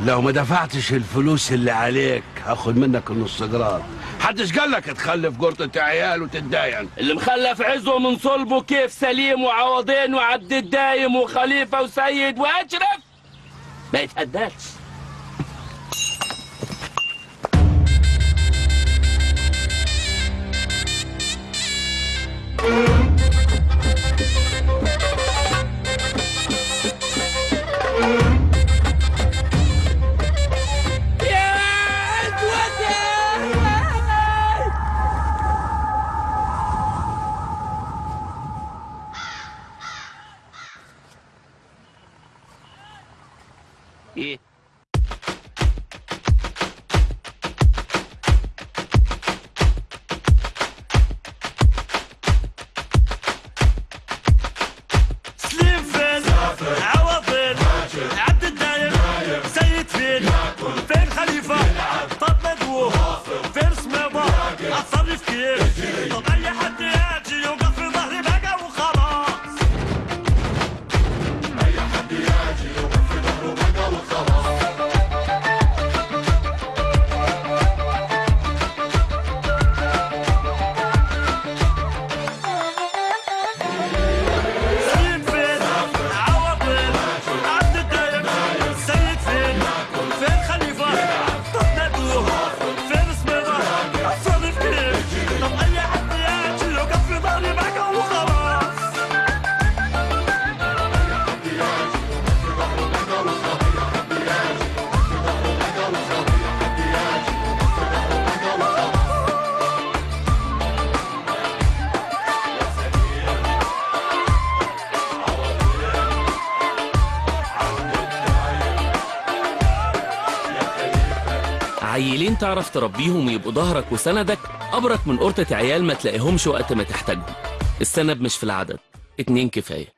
لو ما دفعتش الفلوس اللي عليك هاخد منك النص جرام. حدش قال لك تخلف جرطة عيال وتتداين. اللي مخلف عزه من صلبه كيف سليم وعوضين وعبد الدايم وخليفة وسيد وأشرف. ما يتهداش. إيه. فين خليفة طب مدوو فين سميضة أتصرف كيف؟ عيلين تعرف تربيهم يبقوا ظهرك وسندك أبرك من قرطة عيال ما تلاقيهمش وقت ما تحتاجهم. السند مش في العدد. اتنين كفاية.